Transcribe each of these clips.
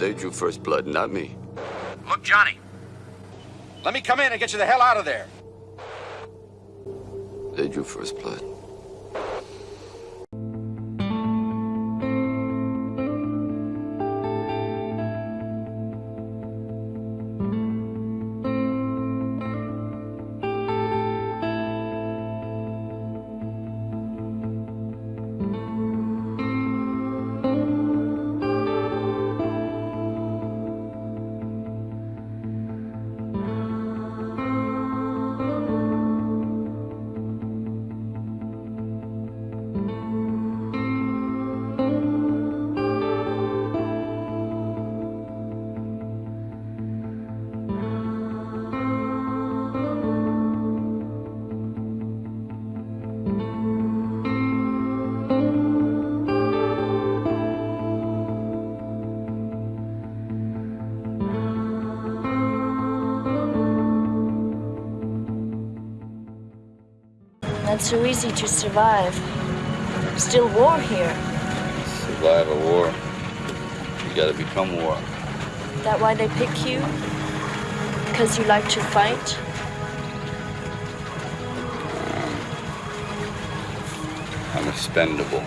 They drew first blood, not me. Look, Johnny. Let me come in and get you the hell out of there. They drew first blood. so easy to survive. Still war here. Survive a war. You gotta become war. That why they pick you? Because you like to fight? I'm expendable.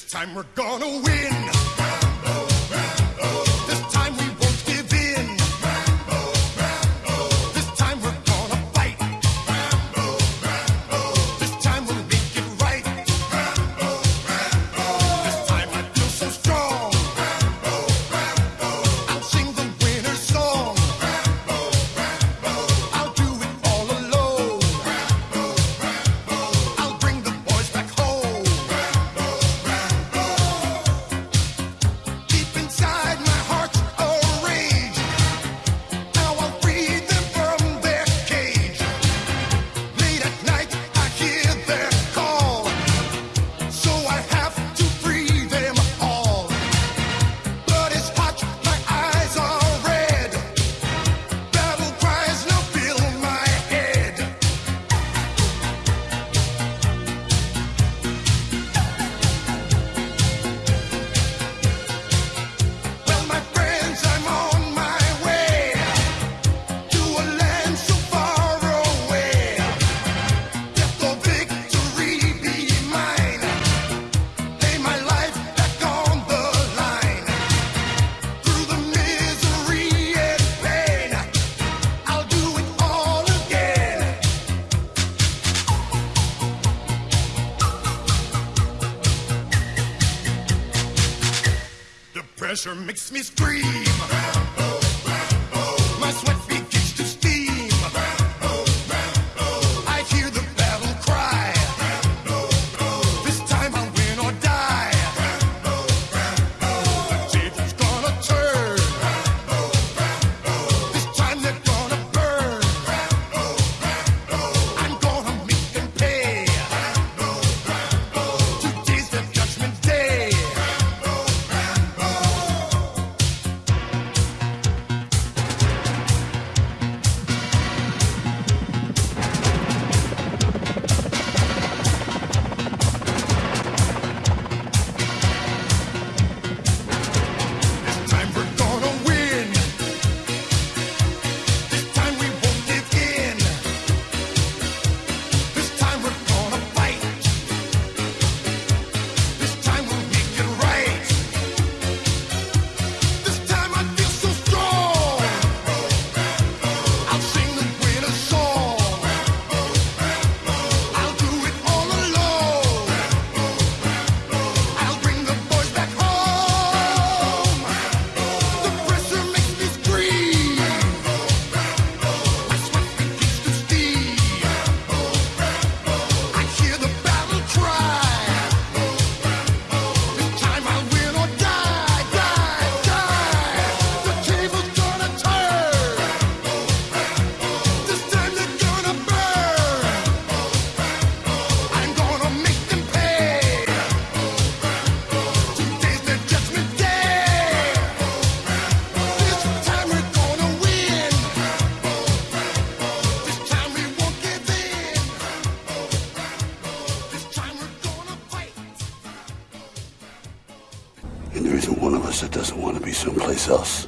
This time we're gonna win. Pressure makes me scream. Us that doesn't want to be someplace else.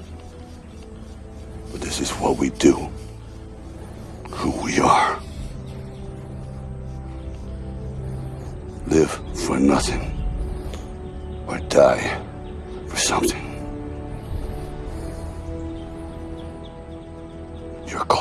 But this is what we do. Who we are. Live for nothing. Or die for something. You're called.